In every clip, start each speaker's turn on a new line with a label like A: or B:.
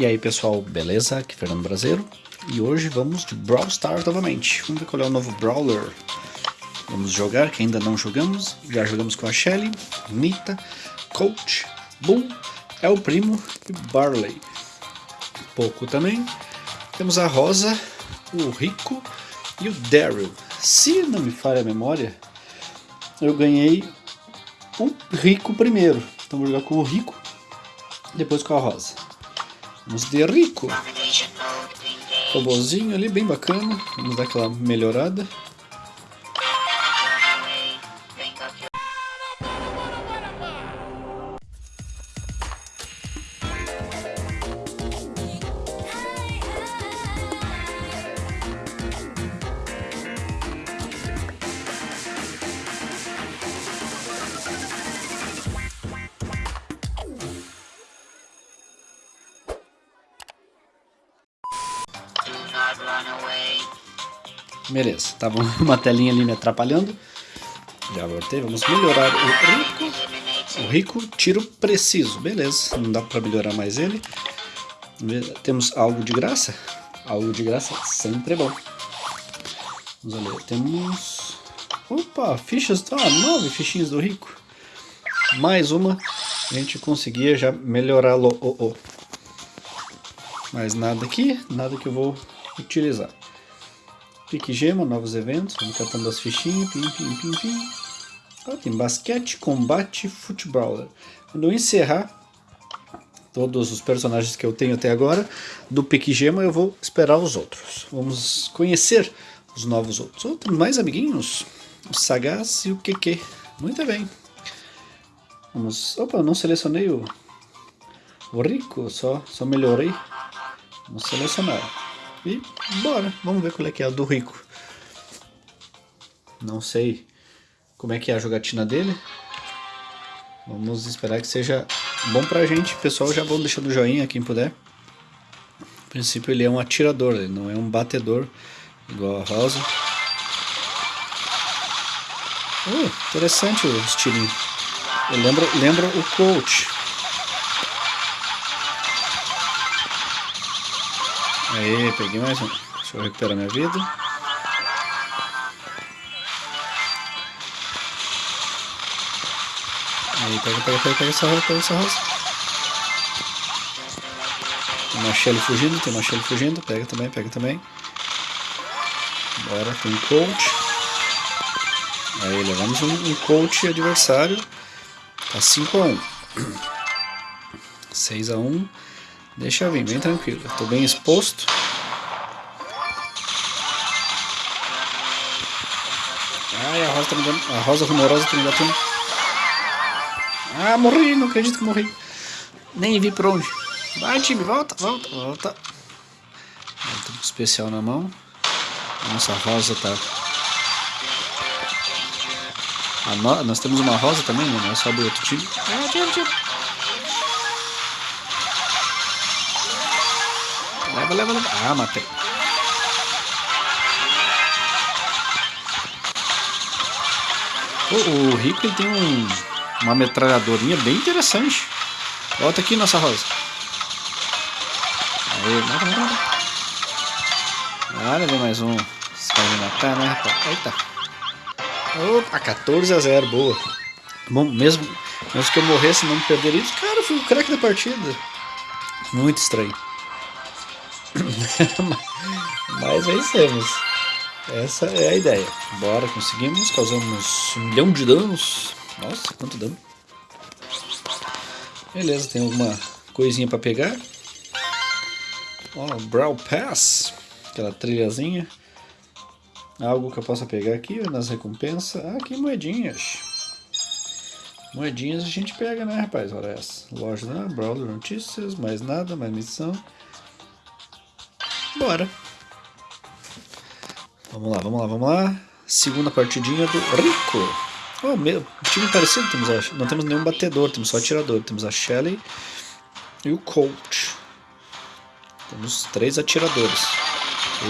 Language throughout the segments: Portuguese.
A: E aí pessoal, beleza? Aqui é Fernando Brasileiro e hoje vamos de Brawl Stars novamente. Vamos ver qual é o novo Brawler. Vamos jogar, que ainda não jogamos. Já jogamos com a Shelly, Nita, Coach, Bull, El Primo e Barley. Pouco também. Temos a Rosa, o Rico e o Daryl. Se não me falha a memória, eu ganhei o Rico primeiro. Então vou jogar com o Rico, depois com a Rosa. Vamos de Rico. Robozinho ali, bem bacana. Vamos dar aquela melhorada. Beleza, tava uma telinha ali me atrapalhando. Já voltei, vamos melhorar o rico. O rico, tiro preciso. Beleza, não dá pra melhorar mais ele. Temos algo de graça? Algo de graça sempre é bom. Vamos ali, temos... Opa, fichas, ah, nove fichinhas do rico. Mais uma, a gente conseguia já melhorá-lo. Oh, oh. Mais nada aqui, nada que eu vou utilizar. Pique gema, novos eventos, vamos catando as fichinhas, pim, pim, pim, pim. Ah, tem basquete, combate, futebol. Quando eu encerrar todos os personagens que eu tenho até agora, do Pique Gema eu vou esperar os outros. Vamos conhecer os novos outros. Oh, mais amiguinhos, o Sagaz e o QQ. Muito bem. Vamos... Opa, não selecionei o, o Rico, só, só melhorei. Vamos selecionar. E bora, vamos ver qual é que é a do rico. Não sei como é que é a jogatina dele. Vamos esperar que seja bom pra gente. Pessoal, já vão deixando o joinha quem puder. No princípio ele é um atirador, ele não é um batedor igual a Rosa. Uh, interessante o estilinho. Lembra o coach. Aê, peguei mais um. Deixa eu recuperar minha vida. Aí, pega, pega, pega, pega essa rosa, pega essa rosa. Tem uma Shelly fugindo, tem uma Shelly fugindo. Pega também, pega também. Bora, tem um coach. Aí, levamos um, um coach adversário. Tá 5x1. 6x1. Deixa eu vir, bem tranquilo. Tô bem exposto. Ai, a rosa, tá me dando, a rosa rumorosa tá me batendo. Ah, morri, não acredito que morri. Nem vi para onde. Vai, time, volta, volta, volta. Tem um especial na mão. Nossa, a rosa tá... No... Nós temos uma rosa também, né? Não é só do outro time. Ah, tira, tira. Leva, leva, leva. Ah, matei. O, Rico tem um, uma metralhadorinha bem interessante. Volta aqui, nossa rosa. Aí, mata, mata, mata. Ah, levei mais um. Esse cara matar, né, rapaz? Eita. Opa, 14 a 0, boa. Bom, mesmo, mesmo que eu morresse não perder isso, cara, fui o craque da partida. Muito estranho. Mas vencemos. Essa é a ideia. Bora, conseguimos. Causamos um milhão de danos. Nossa, quanto dano. Beleza, tem alguma coisinha para pegar. Ó, oh, Brawl Pass. Aquela trilhazinha. Algo que eu possa pegar aqui nas recompensas. Ah, aqui moedinhas. Moedinhas a gente pega, né, rapaz? Olha essa. Loja da né? Brawler Notícias, mais nada, mais missão. Bora. Vamos lá, vamos lá, vamos lá. Segunda partidinha do Rico. Oh, meu, time parecido, temos a, não temos nenhum batedor, temos só atirador. Temos a Shelly e o Colt. Temos três atiradores.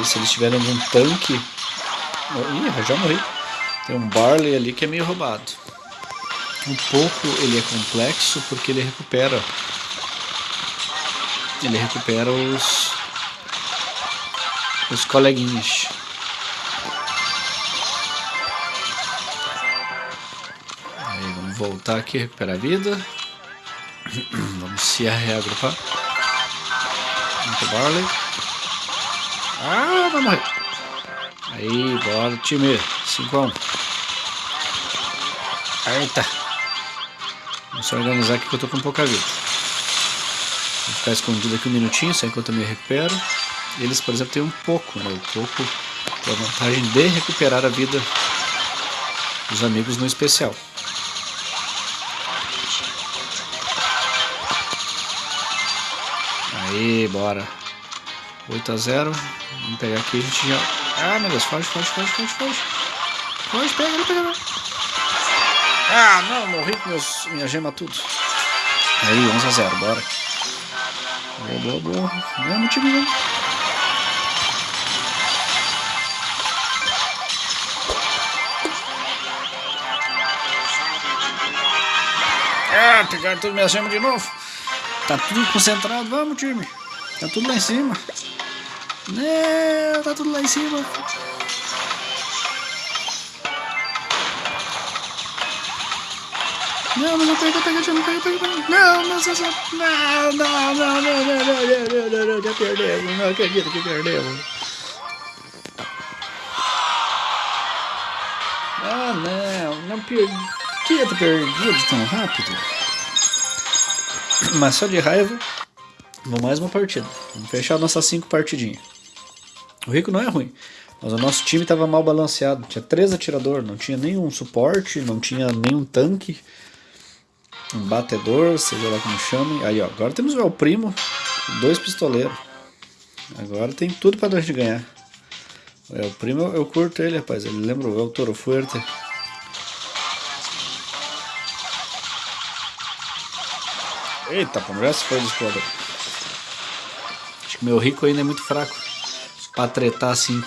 A: E se eles tiverem algum tanque... Ih, já morri. Tem um Barley ali que é meio roubado. Um pouco ele é complexo porque ele recupera ele recupera os os coleguinhas. Aí vamos voltar aqui, recuperar a vida. Vamos se reagrupar. Muito Barley. Ah, vai morrer. Aí, bora time. 5 a 1. Eita. Vamos se organizar aqui que eu tô com pouca vida. Vou ficar escondido aqui um minutinho, só enquanto eu me recupero. Eles, por exemplo, têm um pouco, né? O pouco tem a vantagem de recuperar a vida dos amigos no especial. Aí, bora. 8 a 0. Vamos pegar aqui, a gente já... Ah, meu Deus, foge, foge, foge, foge, foge. Foge, pega, não pega. Ah, não, morri com meus, minha gema tudo. Aí, 11 a 0, bora. Boa, boa, boa. Mesmo time, mesmo. Ah, pegaram tudo minha gema de novo. Tá tudo concentrado, vamos time. Tá tudo lá em cima. Não, tá tudo lá em cima. Não, mas eu pego, pego, pego, pego, pego, pego. Não, não, não, não, não, não, não, não, não, não, não, já perdemos, não acredito que perdemos. Ah, não, não perdi, ter perdido tão rápido. Mas só de raiva, vou mais uma partida. Vamos fechar nossas cinco partidinhas. O Rico não é ruim, mas o nosso time estava mal balanceado. Tinha três atiradores, não tinha nenhum suporte, não tinha nenhum tanque, um batedor, seja lá como chamem. Aí, ó, agora temos o El Primo, dois pistoleiros. Agora tem tudo nós de ganhar. O El Primo, eu curto ele, rapaz. Ele lembra o El Toro Fuerte. Eita, pô, já se foi do explorador. Acho que meu rico ainda é muito fraco pra tretar assim.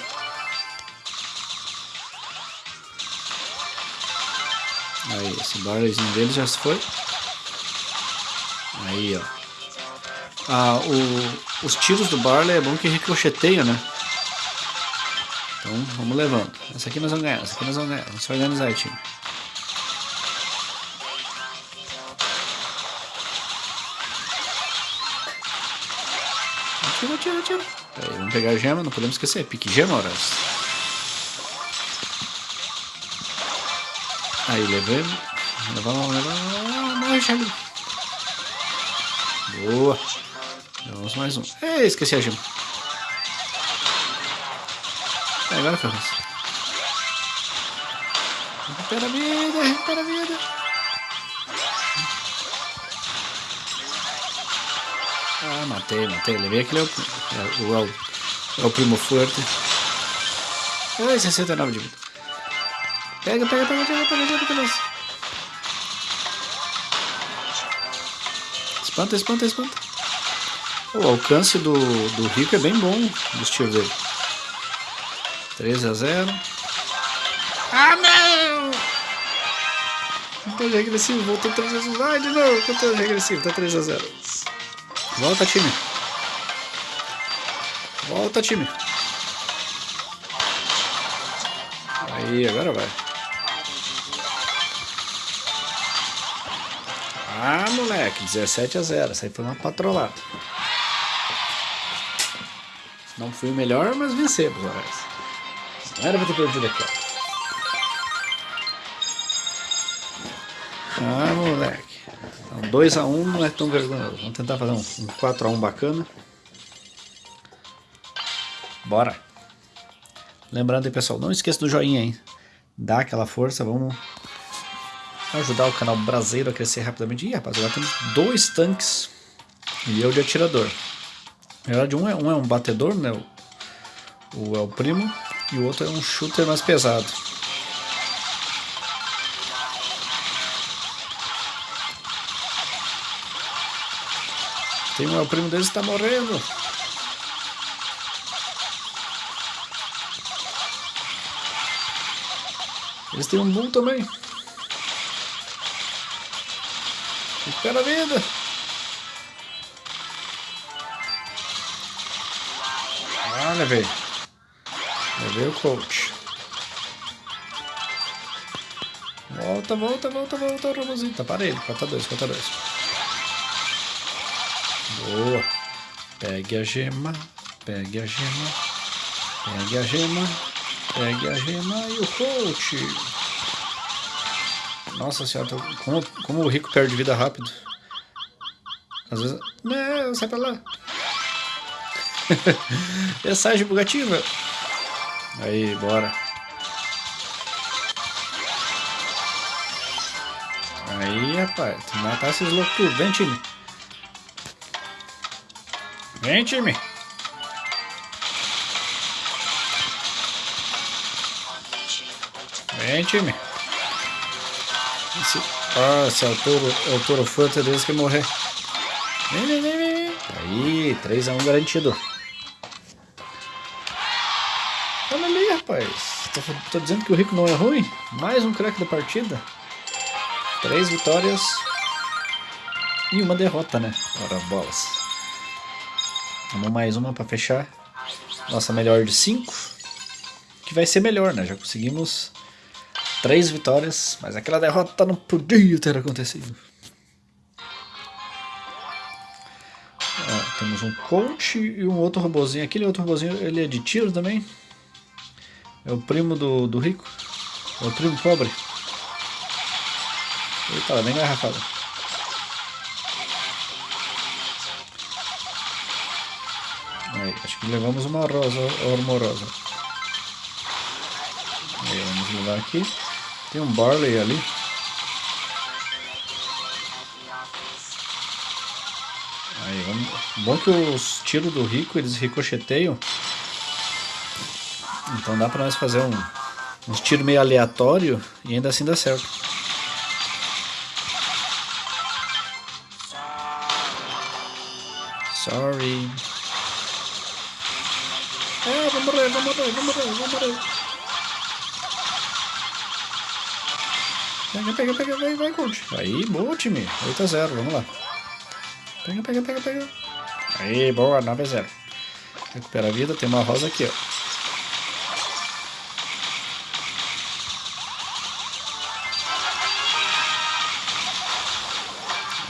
A: Aí, esse barleyzinho dele já se foi. Aí, ó. Ah, o, os tiros do Barley é bom que ricocheteiam, né? Então, vamos levando. Essa aqui nós vamos ganhar, essa aqui nós vamos ganhar. Vamos se organizar time. Atira, atira, atira. Aí, vamos pegar a gema, não podemos esquecer. Pique gema, horas. Aí, levamos. Levamos, levamos. Morre, Charlie. Boa. Vamos mais um. Ei, esqueci a gema. É, agora foi Recupera a vida, recupera a vida. Ah, matei, matei. Levei aquele é o, é, o, é o primo forte. Ai, 69 de vida. Pega, pega, pega, pega, pega, pega, pega. Espanta, espanta, espanta. O alcance do, do Rico é bem bom dos tiros dele. 13 a 0. Ah, não! Contagem regressivo, voltou 3 vezes. Vai de novo, contagem regressivo, tá 3 a 0. Volta, time. Volta, time. Aí, agora vai. Ah, moleque, 17 a 0. Essa aí foi uma patrolada. Não fui o melhor, mas vencemos, Horácio. Não era pra ter perdido aqui. Ah, moleque. Então, 2x1 um não é tão vergonhoso. Vamos tentar fazer um, um 4x1 bacana. Bora. Lembrando aí, pessoal, não esqueça do joinha, hein? Dá aquela força, vamos ajudar o canal brasileiro a crescer rapidamente. Ih, rapaz, agora temos dois tanques e eu de atirador. Na verdade, um é um, é um batedor, né? O, o é o primo, e o outro é um shooter mais pesado. Tem um, primo deles que está morrendo. Eles têm um boom também. Recupera a vida. Ah, levei. Levei o coach. Volta, volta, volta, volta, Robozinho. Tá para ele. 4x2, 4x2. Boa. Pegue a gema. Pegue a gema. Pegue a gema. Pegue a gema e o coach. Nossa senhora, como, como o rico perde vida rápido. Às vezes... Não, sai pra lá. Mensagem bugativa. Aí, bora. Aí, rapaz, tu matar esses loucos tudo. Vem, time. Vem, time. Vem, time. Esse, ah, esse Arturo, Arturo Fanta é deles que morrer. Vem, vem, vem, vem. Aí, 3x1 garantido. Olha ali, rapaz. Tô, tô, dizendo que o Rico não é ruim. Mais um craque da partida. Três vitórias e uma derrota, né? Ora, bolas. Vamos mais uma para fechar. Nossa melhor de cinco. Que vai ser melhor, né? Já conseguimos três vitórias, mas aquela derrota não podia ter acontecido. Ó, temos um coach e um outro robozinho. Aquele outro robozinho, ele é de tiro também? É o primo do, do rico? É o primo pobre? Eita, bem garrafada. Levamos uma rosa hormorosa. Aí, vamos levar aqui. Tem um Barley ali. Aí, vamos... Bom que os tiros do Rico, eles ricocheteiam. Então dá pra nós fazer um, uns tiros meio aleatório e ainda assim dá certo. Pega, pega, vai, vai, coach. Aí, boa, time. 8 a 0, vamos lá. Pega, pega, pega, pega. Aí, boa, 9 a 0. Recupera a vida, tem uma rosa aqui, ó.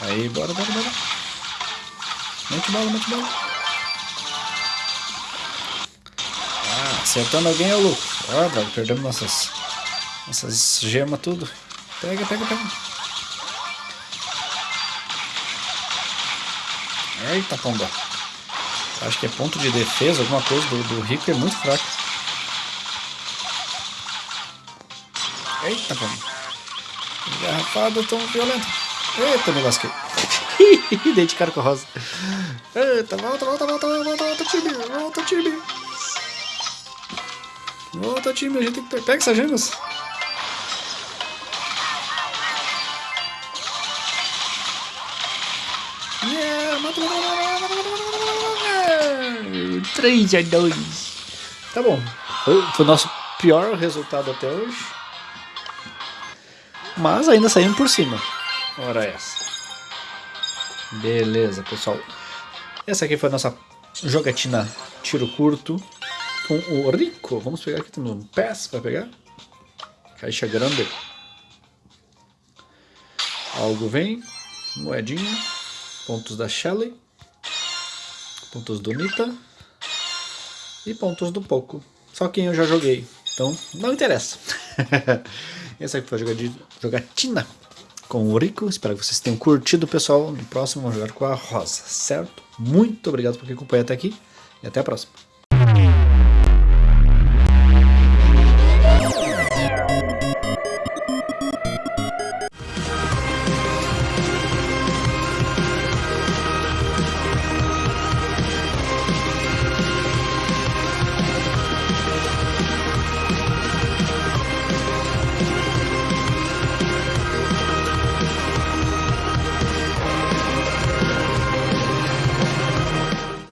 A: Aí, bora, bora, bora. Mete bala, mete bala. Ah, acertando alguém é o louco. Ah, perdemos nossas, nossas gemas tudo. Pega, pega, pega. Eita, pomba. Acho que é ponto de defesa, alguma coisa do, do rico é muito fraco. Eita, pomba. Engarrafada tão violenta. Eita, me lasquei. Dei de cara com a rosa. Eita, volta, volta, volta, volta, volta, time. Volta, time. Volta, time. A gente tem que pegar essas gemas. 3 a 2. Tá bom. Foi, foi o nosso pior resultado até hoje. Mas ainda saímos por cima. Ora essa. Beleza, pessoal. Essa aqui foi a nossa jogatina tiro curto com o Rico. Vamos pegar aqui, temos um pass para pegar. Caixa grande. Algo vem. Moedinha. Pontos da Shelly. Pontos do Nita. E pontos do Poco. Só quem eu já joguei. Então, não interessa. Essa aqui foi a jogatina com o Rico. Espero que vocês tenham curtido, pessoal. No próximo vamos jogar com a Rosa, certo? Muito obrigado por acompanhar até aqui e até a próxima.